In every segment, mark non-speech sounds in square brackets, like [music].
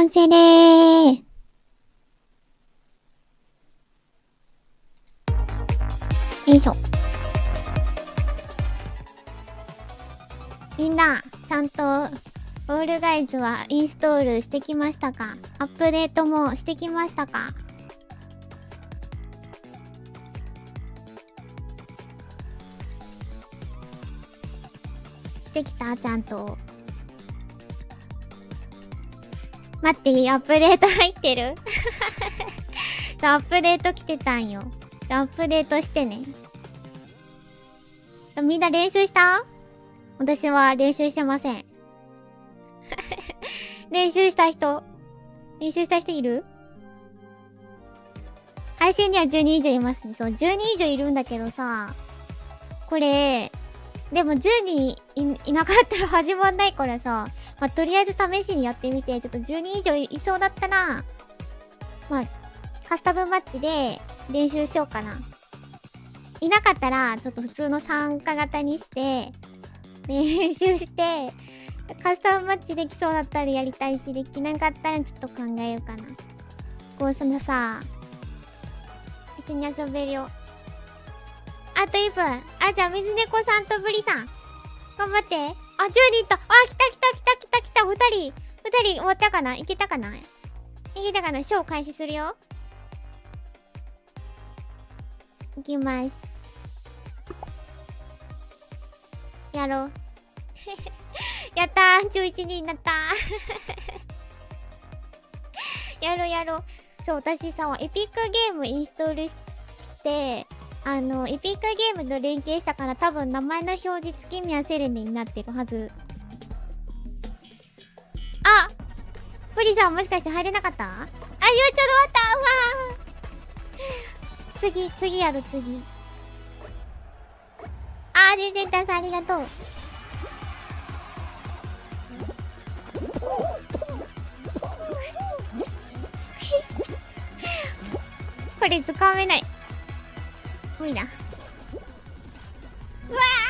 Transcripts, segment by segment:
完成でーよいしょ。みんな、ちゃんと、オールガイズはインストールしてきましたか？アップデートもしてきましたか？してきた？ちゃんと。待っていいアップデート入ってる？[laughs] アップデート来てたんよ。アップデートしてね。みんな練習した？私は練習してません。[laughs] 練習した人？練習した人いる？配信には10人以上いますね。そう、10人以上いるんだけどさ、これ、でも10人いなかったら始まんないからさ、まあ、とりあえず試しにやってみて、ちょっと10人以上いそうだったら、まあ、カスタムマッチで練習しようかな。いなかったら、ちょっと普通の参加型にして、練習して、カスタムマッチできそうだったらやりたいし、できなかったらちょっと考えようかな。こう、そのさ、一緒に遊べるよ。あと1分。あ、じゃあ、水猫さんとブリさん。頑張って。あ、10人と。あ、来た来た来たた2人 !2 人終わったかな？いけたかな？いけたかな？ショー開始するよ。いきます。やろう。[laughs] やったー !11 人になった [laughs] やろうやろう。そう、私さ、エピックゲームインストールして、あの、エピックゲームと連携したから多分名前の表示月宮セレネになってるはず。あプリさんもしかして入れなかった？あ、今ちょうど終わったうわ次、次やる、次。あー、全然さんありがとう。[laughs] これ、掴めない。無理だ。うわー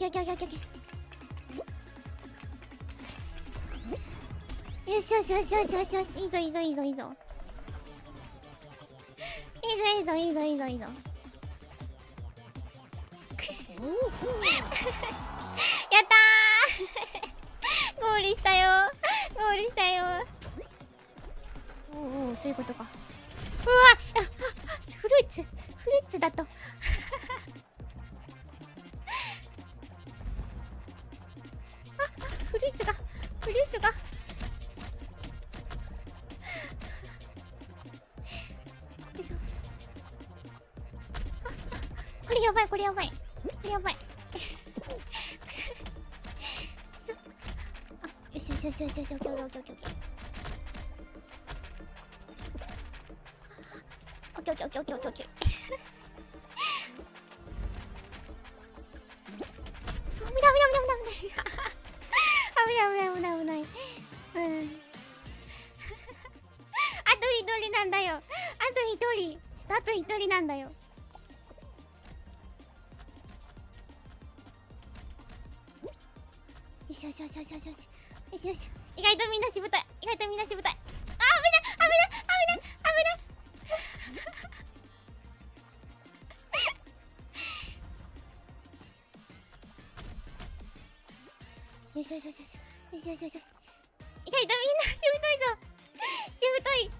ケーオッケーオッケーオッケーよしよしよしよしよしよしいいぞいいぞいいぞいいぞ。いいぞいいぞいいぞいいぞいいぞ。やったー。ゴールしたよゴールしたよおおそういうことか。うわあフルーツフルーツだと。やばいこれやばい。これやばい。[laughs] あよしよしよしよしよしオッケーオッケーオッケーオッケーオッケーオッケーオッケーオッケーオッケーしよしよしよし。痛い痛いみんなしぶといぞ。しぶとい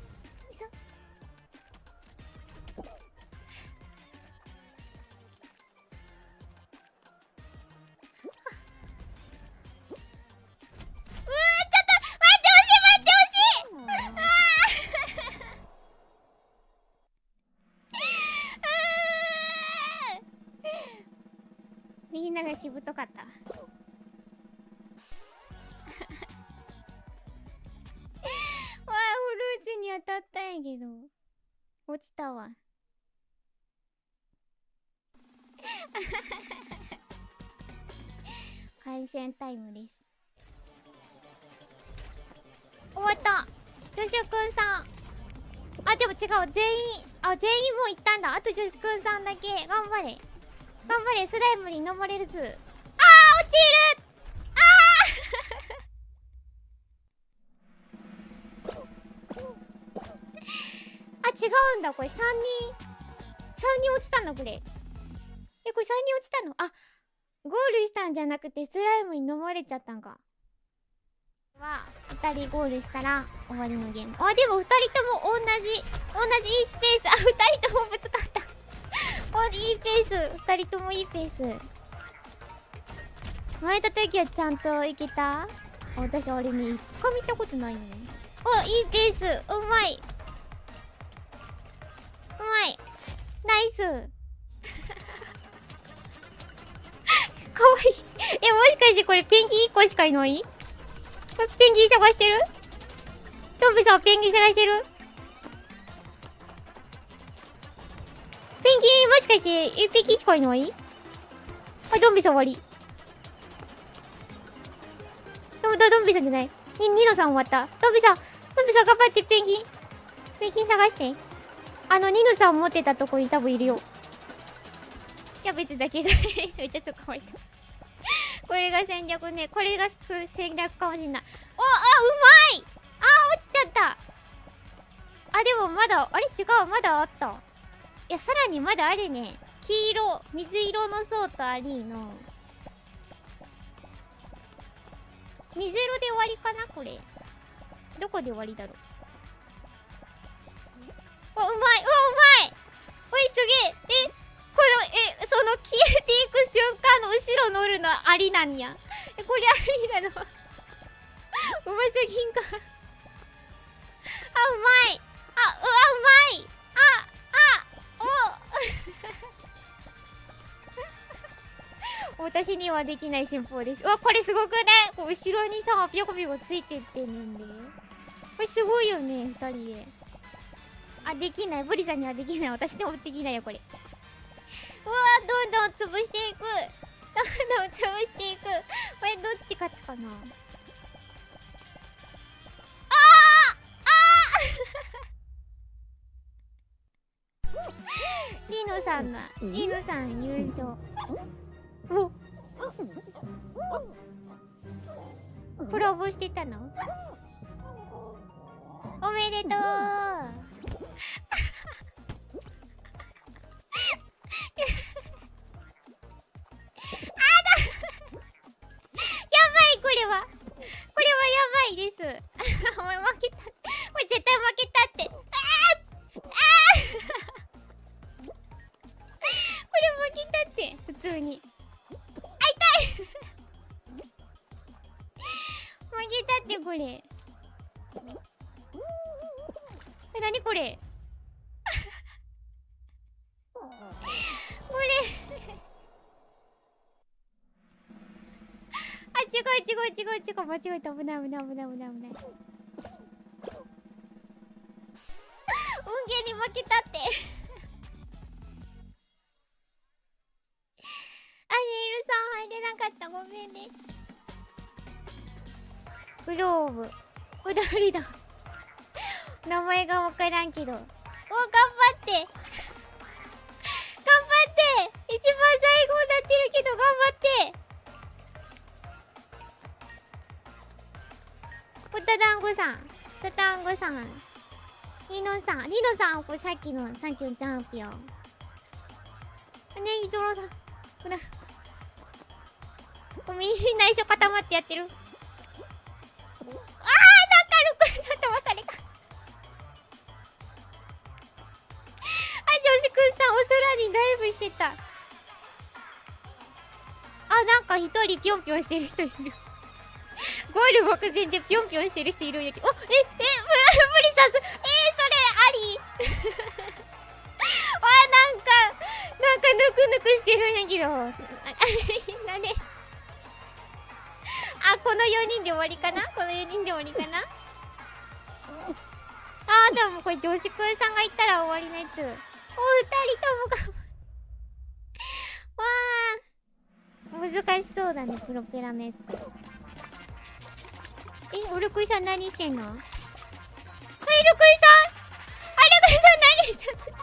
みんながしぶとかった。けど落ちたわ。[laughs] 回線タイムです。終わった。ジョシュくんさん。あでも違う。全員あ全員もう行ったんだ。あとジョシュくんさんだけ。頑張れ。頑張れ。スライムに飲まれるずあー落ちるうんだ。これ3人。3人落ちたんだこれ。えこれ3人落ちたの？あゴールしたんじゃなくてスライムに飲まれちゃったんか。は2人ゴールしたら終わりのゲーム。あでも2人とも同じ同じいいスペース。あ2人ともぶつかった。[laughs] おいいペース。2人ともいいペース。前た時はちゃんといけた？私あれね一回見たことないのね。おいいペース。うまい。いナイス [laughs] かわいいえもしかしてこれペンギン1個しかいない？ペンギン探してる？トンビさんペンギン探してる？ペンギンもしかして1匹しかいない？あ、ドンビさん終わり。ドドドンビさんじゃない。に、ニノさん終わった。ドンビさん、ドンビさん頑張ってペンギン。ペンギン探して。あの、ニノさん持ってたとこに多分いるよ。キャベツだけがめっちゃそこまいた。これが戦略ね。これが戦略かもしんない。お、あ、うまいあ、落ちちゃった。あ、でもまだ、あれ？違う、まだあった。いや、さらにまだあるね。黄色、水色の層とアリーの。水色で終わりかな？これ。どこで終わりだろう？お、うまいうわ、うまい。おい、すげえ。え、この、え、その消えていく瞬間の後ろ乗るのありなんや。え、これありなの。うますぎんか。あ、うまい。あ、うわ、うまい。ああ、お。[laughs] 私にはできない戦法です。うわこれすごくねこう後ろにさぴょこぴょこついてってんねんで。これすごいよね2人で。あできない。ブリさんにはできない。私でもできないよこれ。うわどんどん潰していく。どんどん潰していく。これどっち勝つかな？あああ [laughs] リノさんがリノさん優勝。おコラボしてたの？おめでとう。あだやばいこれは。これはやばいです。[laughs] お前負けた。お前絶対負けたって。これ負けたって。普通に。会いたい。[laughs] 負けたってこれ。え何これ？これあ違う違う違う。違う間違えた危ない危ない危ない危ない危ない運ゲーに負けたってあネイルさん入れなかったごめんねグローブこだわりだ名前が分からんけどお頑張ってって。るけど頑張ってポタ団子さんポタ団子さんニノさんニノさんこれさっきのさっきのチャンピオンねイドロさんこれみんな一緒固まってやってるあーなんかルクさん飛ばされたあ女子くんさんお空にダイブしてたなんか一人ぴょんぴょんしてる人いる。[laughs] ゴール目前でぴょんぴょんしてる人いるんやけど。おええ [laughs] 無理さすえー、それあり。[laughs] わなんかなんかぬくぬくしてるんやけど。だねあこの4人で終わりかな？この4人で終わりかな？あーでもこれ女子くんさんが言ったら終わりのやつ。お二人ともがわあ難しそうだねプロペラのやつ。えオルクイさん何してんの？あイルクイさん！あイルクイさん何してんの？あ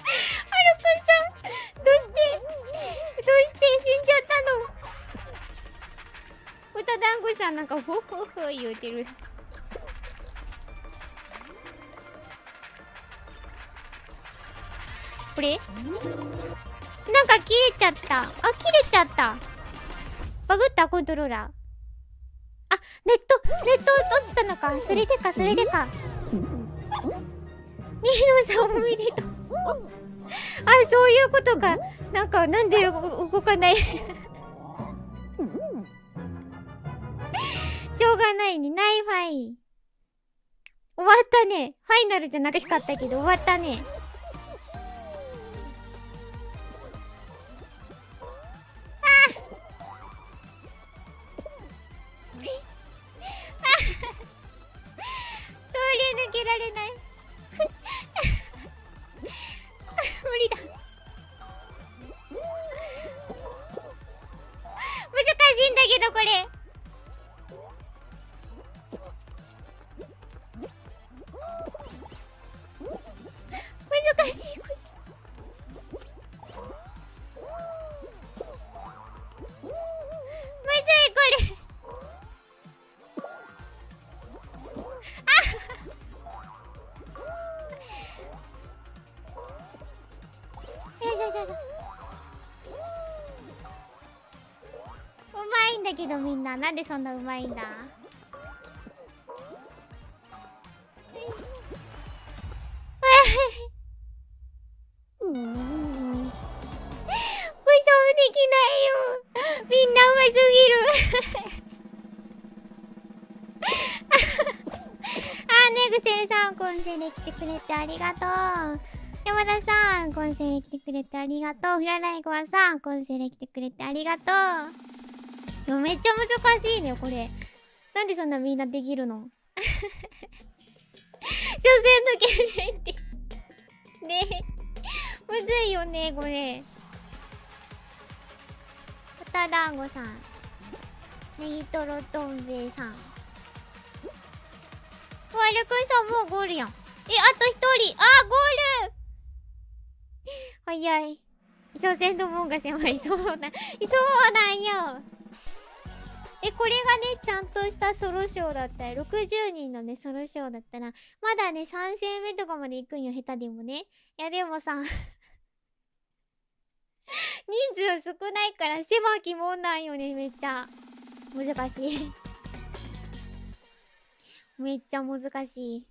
ルクイさん！どうしてどうして死んじゃったの？歌団子さんなんかフォフォフォ言うてる。これ？なんか切れちゃった。あ切れちゃった。バグった？コントローラー。あネットネット落ちたのか。それでかそれでか。ニーノさんおめでとう。あそういうことか。なんかなんで動かない？[laughs] しょうがないね。ナイファイ終わったね。ファイナルじゃなかったけど終わったね。れ。けどみんななんでそんなうまいんだ？うん。そうできないよ。みんなうますぎる。[laughs] あねぐせるさんコンセで来てくれてありがとう。山田さん、コンセで来てくれてありがとう。フラライゴアさん、コンセで来てくれてありがとう。でもめっちゃ難しいね、これ。なんでそんなみんなできるの？[laughs] 所詮抜けないって。[laughs] ねえ。むずいよね、これ。豚団子さん。ネギトロどん兵衛さん。わるくんさんもうゴールやん。え、あと一人。あ、ゴール早い。所詮の門が狭い。そうな、そうなんよ。え、これがね、ちゃんとしたソロショーだったら、60人のね、ソロショーだったら、まだね、3戦目とかまで行くんよ、下手でもね。いや、でもさ、[laughs] 人数少ないから狭きもんなんよね、めっちゃ。難しい [laughs] めっちゃ難しい。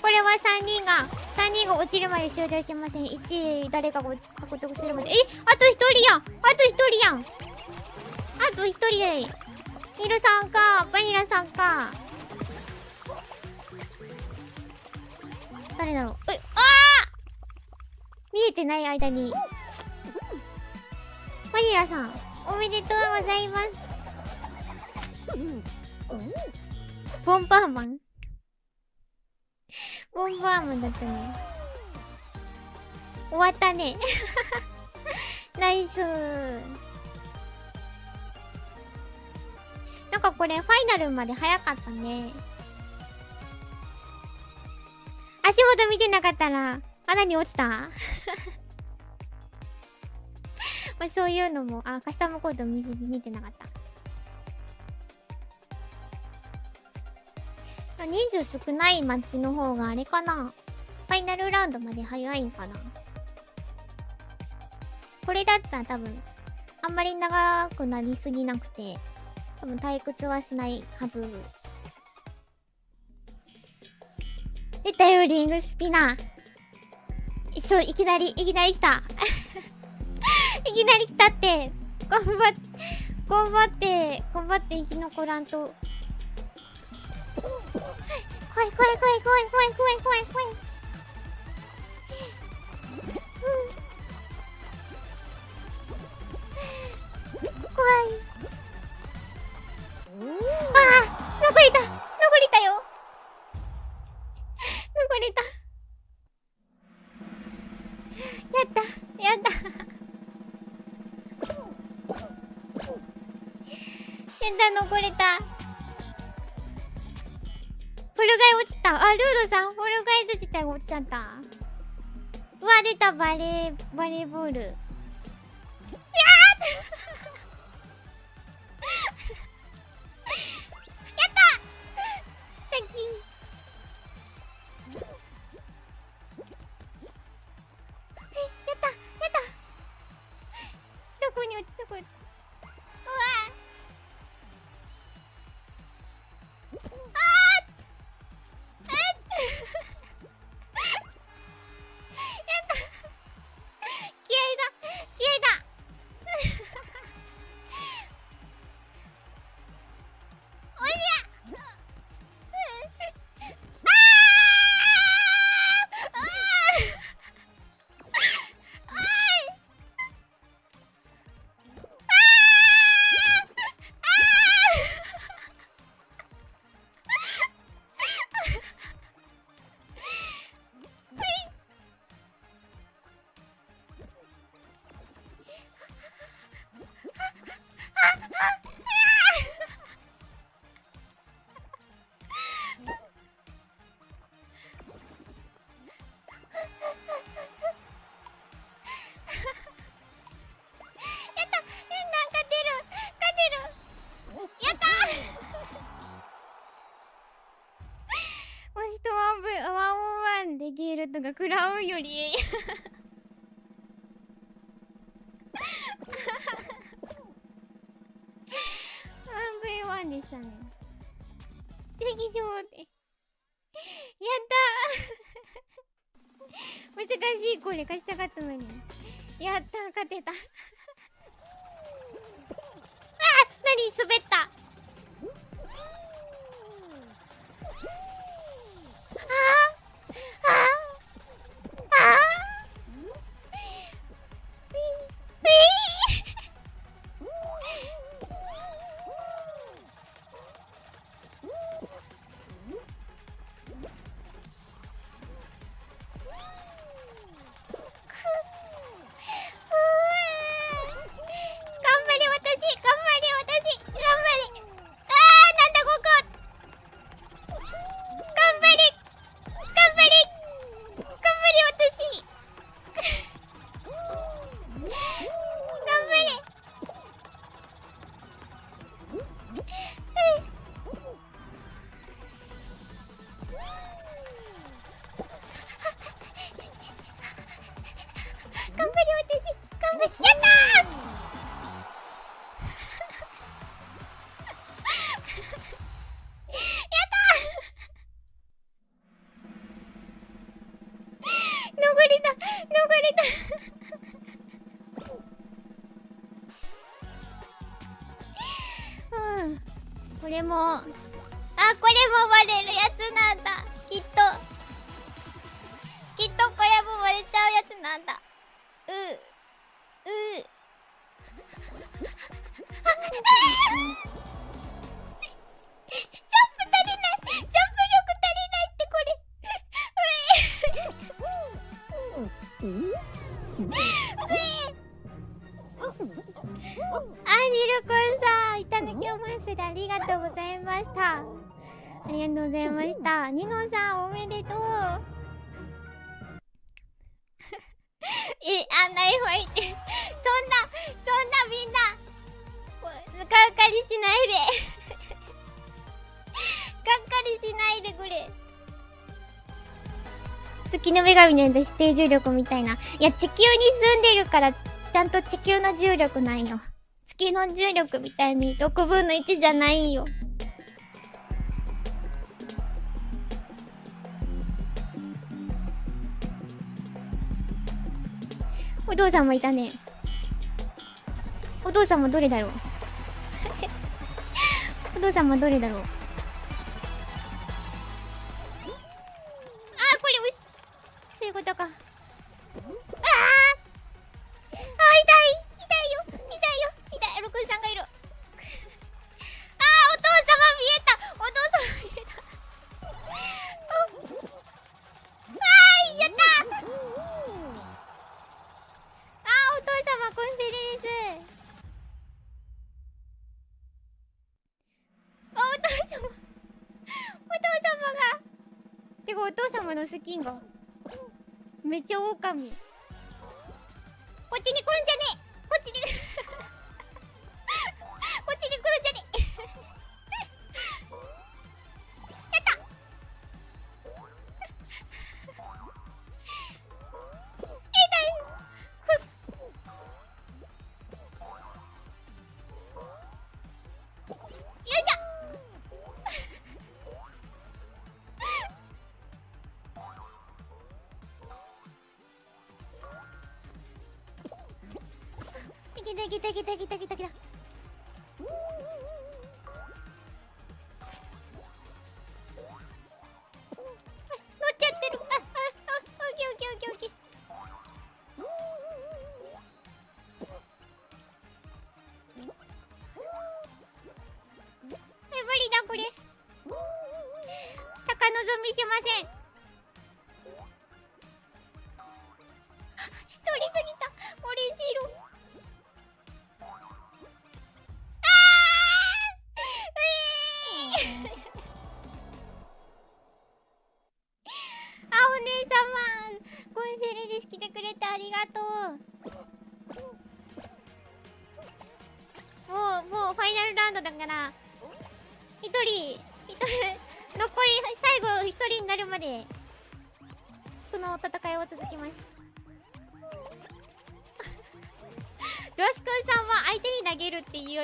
これは3人が3人が落ちるまで終了しません1位誰かが獲得するまでえあと1人やんあと1人やんあと1人でヒルさんかバニラさん。か誰だろうえあ見えてない間にバニラさんおめでとうございます。ボンバーマン。ボンバーマンだったね。終わったね。[laughs] ナイス。なんかこれファイナルまで早かったね。足元見てなかったら穴に落ちた？[laughs] まあそういうのもあカスタムコード見見てなかった。人数少ないマッチの方があれかな。ファイナルラウンドまで早いんかな。これだったら多分あんまり長くなりすぎなくて。多分退屈はしないはず。出たよ、リングスピナー。一緒、いきなり、いきなり来た。[laughs] いきなり来たって。頑張って、頑張って、頑張って生き残らんと。怖い怖い怖い怖い怖い怖い怖い怖い怖い、怖いあ残れた残れたよ。残れた。やったやった。やった残れた。ポルガイ落ちた。あルードさんポルガイズ自体が落ちちゃったうわ出たバレーバレーボール。やー学ラウンより。女神の指定重力みたいな。いや、地球に住んでるから、ちゃんと地球の重力なんよ。月の重力みたいに6分の1じゃないよ。お父さんもいたね。お父さんもどれだろう？[laughs] お父さんもどれだろう？とか。来た来た来た来た来たいけた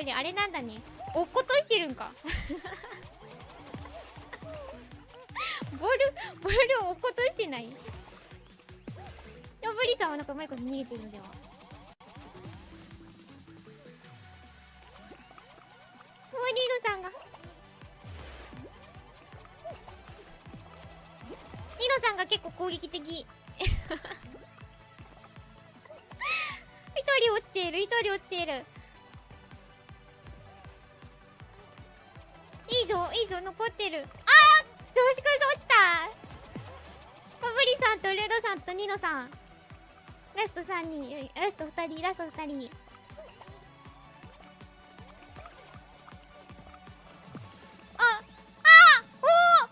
よりあれなんだね。落っことしてるんか。[laughs] ボールボールを落っことしてない。いやブリさんはなんかうまいこと逃げてるんではモーリードさんが。ニノさんが結構攻撃的。一人落ちている一人落ちている。いいぞいいぞ残ってる。あー調子くんさん落ちた。パブリさんとルードさんとニノさん。ラスト3人ラスト2人ラスト2人。ああおーおー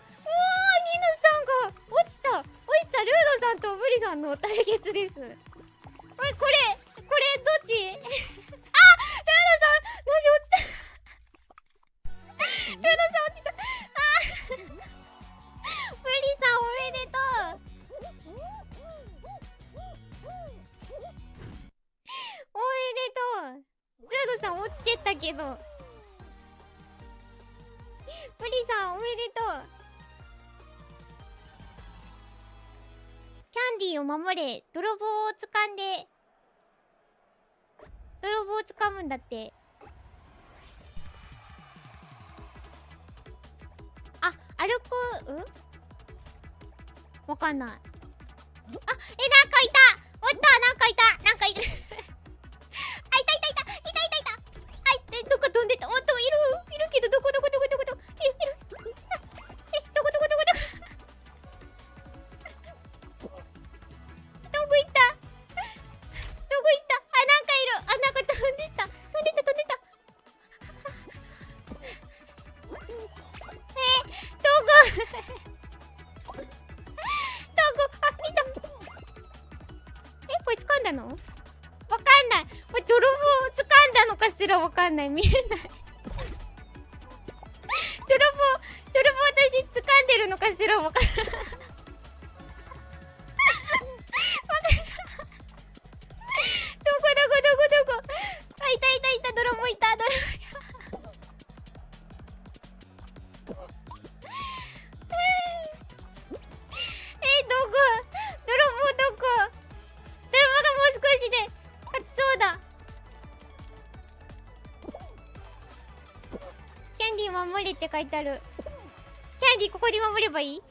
ニノさんが落ちた。落ちたルードさんとブリさんの対決です。ディを守れ泥棒を掴んで泥棒を掴むんだって。あ歩くう。ん？わかんない。あえなんかいた。おったなんかいた。なんかいる [laughs] あいたいたいた。いたいたいた。あいえどこ飛んでた。おっといる。いるけどどこどこどこどこ？守れって書いてある。キャンディーここで守ればいい？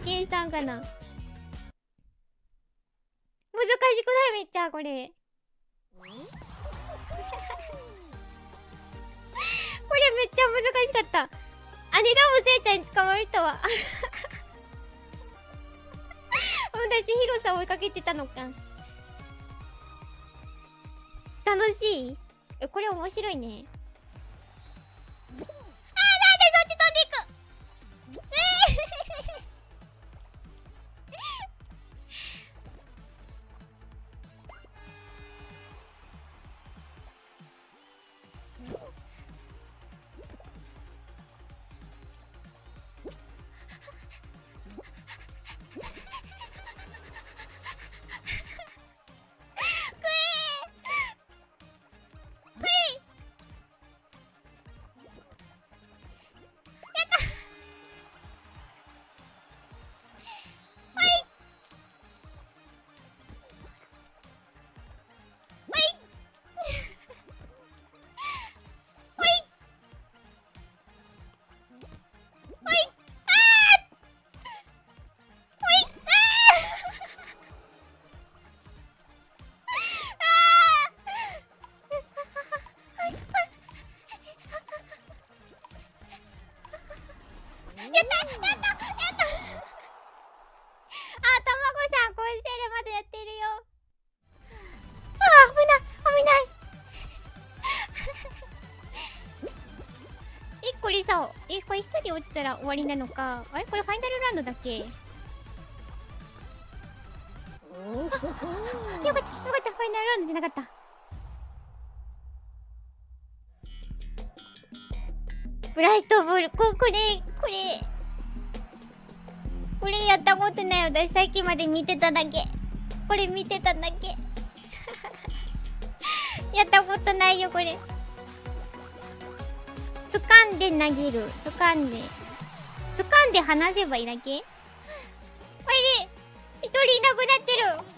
様が貢献したんかな？難しくない？めっちゃこれ。[laughs] これめっちゃ難しかった。あれだもせいちゃんに捕まるとは。[laughs] 私広さん追いかけてたのか。楽しい？えこれ面白いね。やったやったやったあ、たまごさん、こうしてるまでやってるよ。あー、危ない危ないえ、[laughs] これさ、え、これ一人落ちたら終わりなのか。あれこれファイナルラウンドだっけ？[laughs] よかった、よかった、ファイナルラウンドじゃなかった。ブラストボール、こ、これ、これ。これやったことない私さっきまで見てただけ。これ見てただけ。[laughs] やったことないよ、これ。掴んで投げる。掴んで。掴んで離せばいいだけ？[laughs] これで、一人いなくなってる。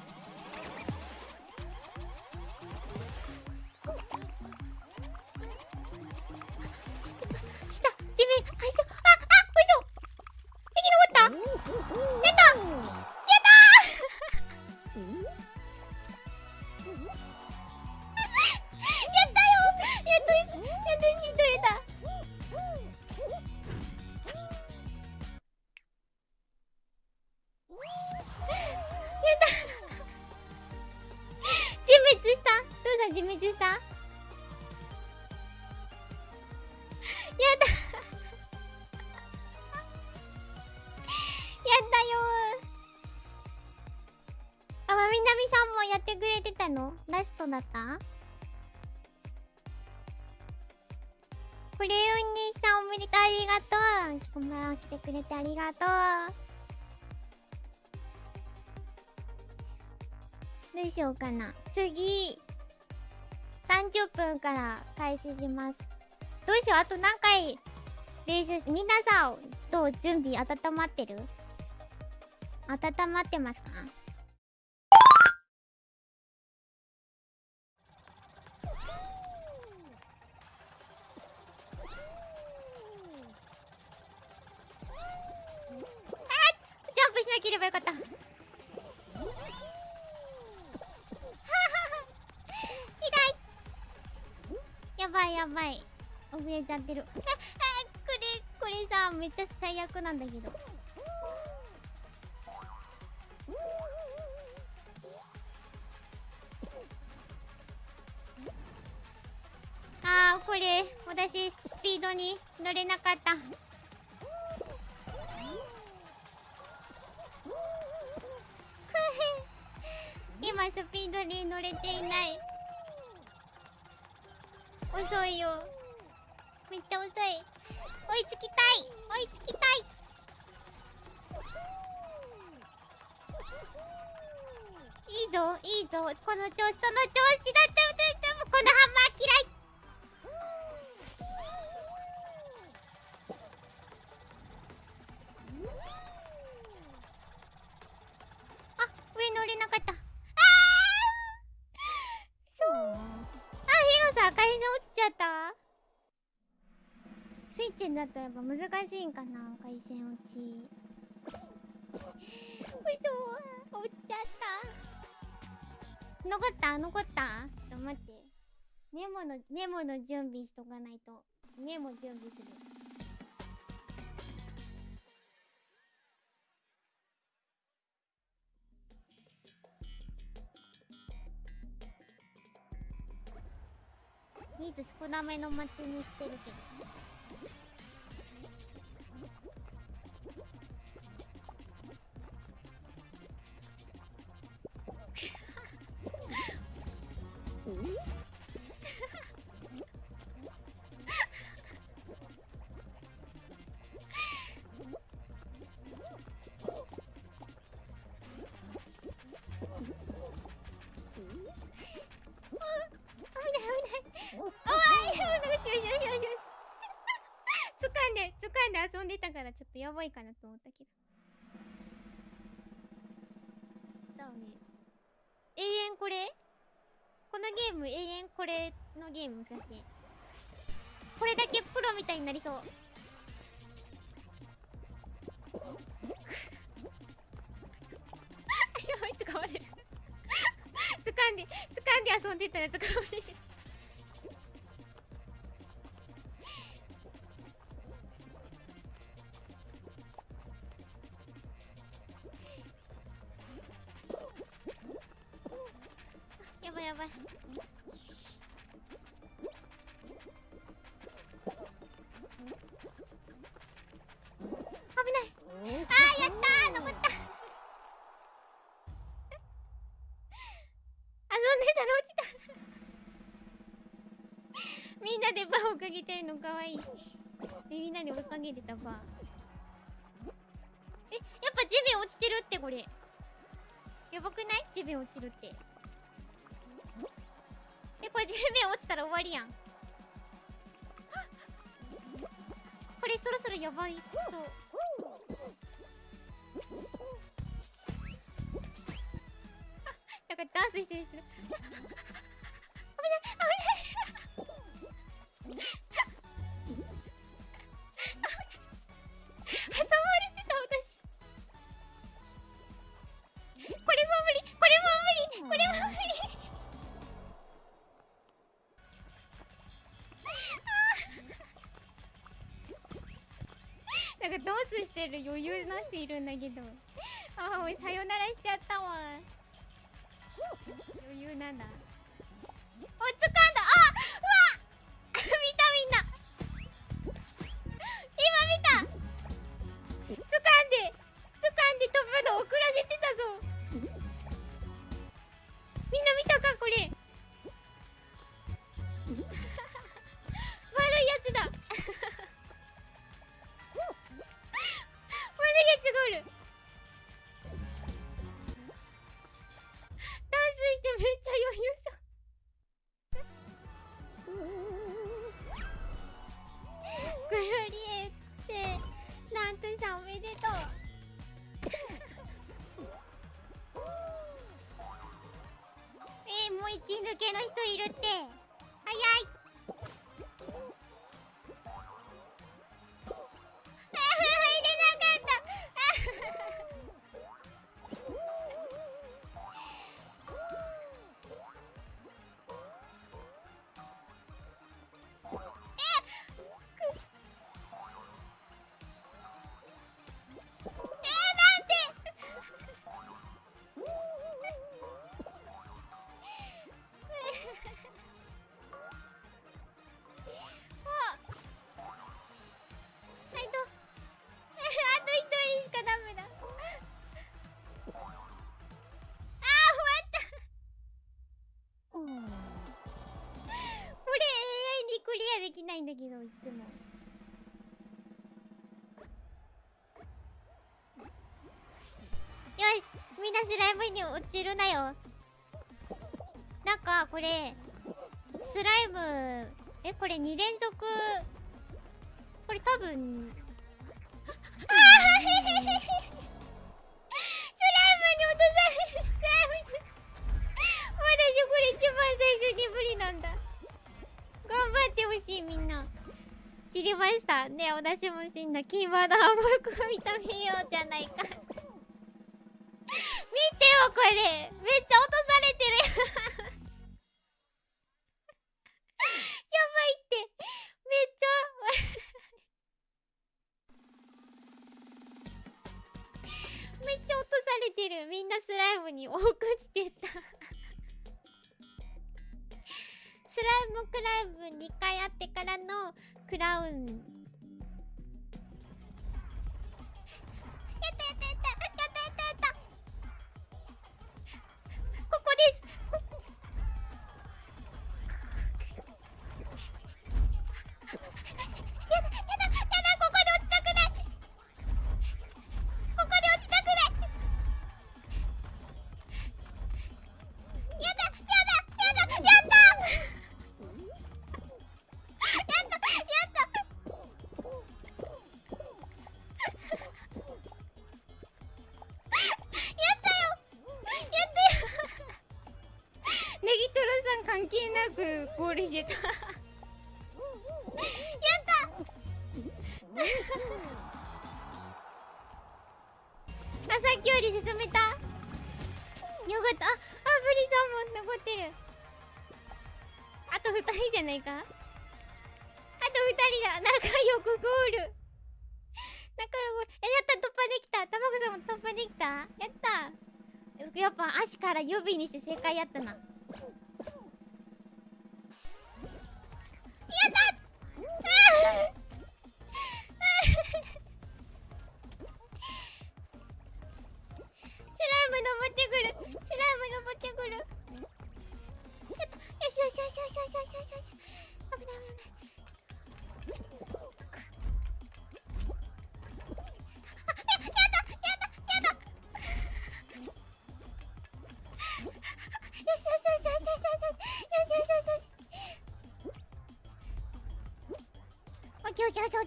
ってくれてたの？ラストだった？クレヨン兄さんおめでとうありがとう。こんばんは来てくれてありがとう。どうしようかな？次。30分から開始します。どうしよう？あと何回？練習し皆さんどう？準備温まってる？温まってますか？ちゃってる。[laughs] これこれさめっちゃ最悪なんだけど。あーこれ私スピードに乗れなかった。[laughs] 今スピードに乗れていない。遅いよ。めっちゃ遅い。追いつきたい。追いつきたい。いいぞいいぞ。この調子その調子だった。もこのハンマー嫌い。だとやっぱ難しいんかな回線落ち。嘘落ちちゃった。残った残った。ちょっと待って。メモのメモの準備しとかないと。メモ準備する。ニーズ少なめの街にしてるけど遊んでたからちょっとやばいかなと思ったけど。だよね永遠これこのゲーム永遠これのゲームもしかして。これだけプロみたいになりそう。[laughs] やばい掴まれる。[laughs] 掴んで掴んで遊んでたら掴まれる。みんなでバーをかけてるのかわいい。みんなで追いかけてたバーえやっぱ地面落ちてるってこれ。やばくない？地面落ちるって。えこれ地面落ちたら終わりやん。これそろそろやばい。そう。なんかダンスしてる人危ない！危ない！挟まれてた私これも無理。これも無理。これは無理。なんかドンスしてる？余裕な人いるんだけど。ああさよならしちゃったわ。余裕なんだ。おつかんだ。で飛ぶの遅らせてたぞ。みんな見たかこれ。悪いやつだ。悪いやつがおる。ダンスしてめっちゃ余裕一抜けの人いるって。ないんだけどいつも。よしみんなスライムに落ちるなよ。なんかこれスライムえこれ2連続？これ多分。ああスライムに落とされる。スライムじゃ私これ一番最初に無理なんだ。頑張ってほしいみんな。らねお出しもしんだ。キーワードハンバーグを認めようじゃないか。見てよこれ。めっちゃ落とされてる。やばいって。めっちゃ。めっちゃ落とされてる。みんなスライムに多くしてた。スライムクライブ2回あってからの crowd ゴールしてた。やった。あさっきより進めた。よかった。ああブリさんも残ってる。あと2人じゃないか。あと2人だ。仲良くゴール。仲良く。えやった。突破できた。たまごさんも突破できた。やった。やっぱ足から予備にして正解やったな。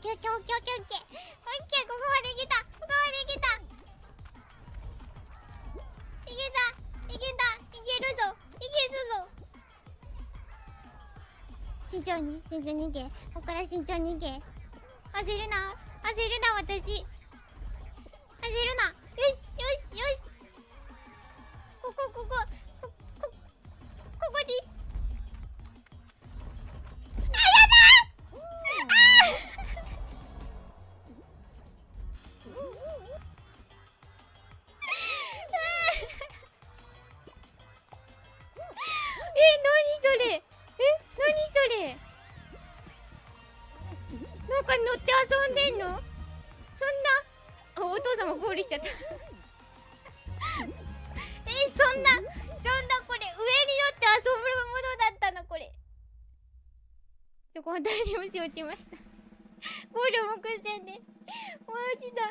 ケーオッケーオッケーオッケーオッケーオッケーここまでいけた。ここまでいけた。いけた。いけた。いけるぞ。いけるぞ。慎重に慎重にいけ。ここから慎重にいけ。焦るな。焦るな私。焦るな。こは大に押し落ちました。ゴール目前で。もう落ちた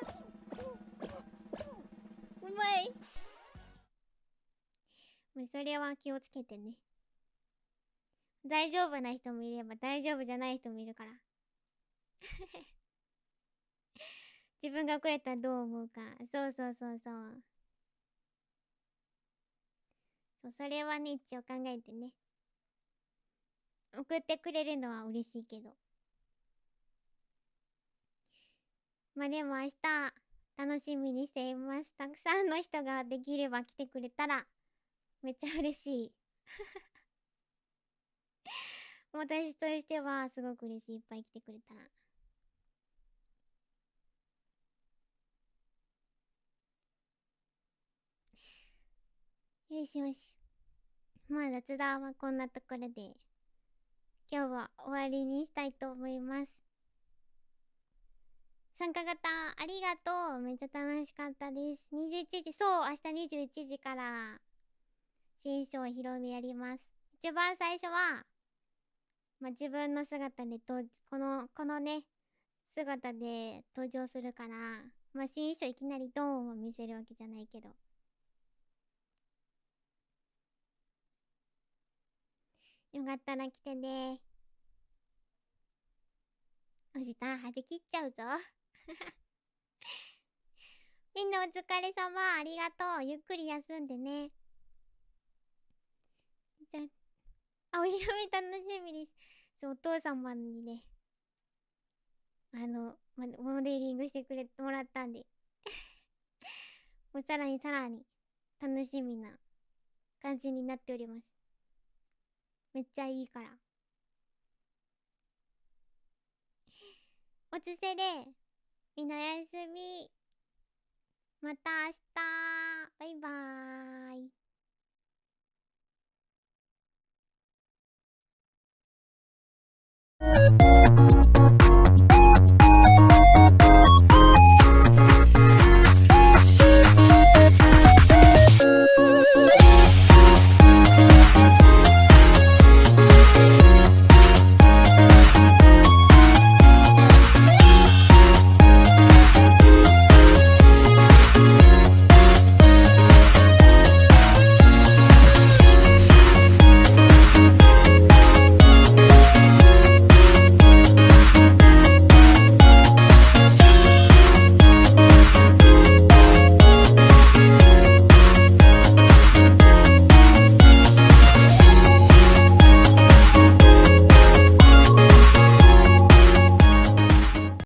うまい。まあそれは気をつけてね。大丈夫な人もいれば大丈夫じゃない人もいるから。[laughs] 自分が遅れたらどう思うか。そうそうそうそう。そうそれはね一応考えてね。送ってくれるのは嬉しいけど。まあでも明日楽しみにしています。たくさんの人ができれば来てくれたらめっちゃ嬉しい。[laughs] 私としてはすごく嬉しい。いっぱい来てくれたら。よしよし。まあ雑談はこんなところで。今日は終わりにしたいと思います。参加型。ありがとう。めっちゃ楽しかったです。21時。そう明日21時から。新章披露目やります。一番最初はまあ、自分の姿でとこのこのね姿で登場するからまあ新衣装いきなりドーンを見せるわけじゃないけど。よかったら来てね。お時間張り切っちゃうぞ。[laughs] みんなお疲れ様。ありがとう。ゆっくり休んでね。じゃあお披露目楽しみです。そうお父様にね。あの、モデリングしてくれてもらったんで。[laughs] もうさらにさらに楽しみな感じになっております。めっちゃいいから。おつせでみんなおやすみまた明日バイバーイ Thank you.